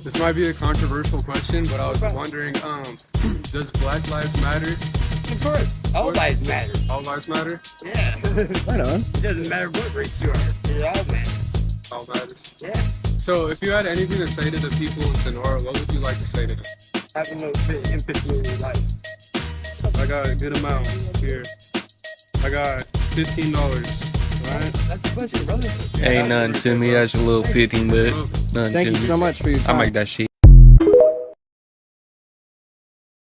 This might be a controversial question, but I was wondering, um, does Black Lives Matter? Of course. All What? lives matter. All lives matter? Yeah. it Right on. doesn't matter what race you are. It all matters. All matters. Yeah. So, if you had anything to say to the people of Sonora, what would you like to say to them? Have a little bit of empathy in your life. I got a good amount here. I got fifteen dollars. Right? That's a blessing, brother. Ain't nothing to me. That's a little 15 bit. Nothing Thank to you me. so much for your time. I make that shit.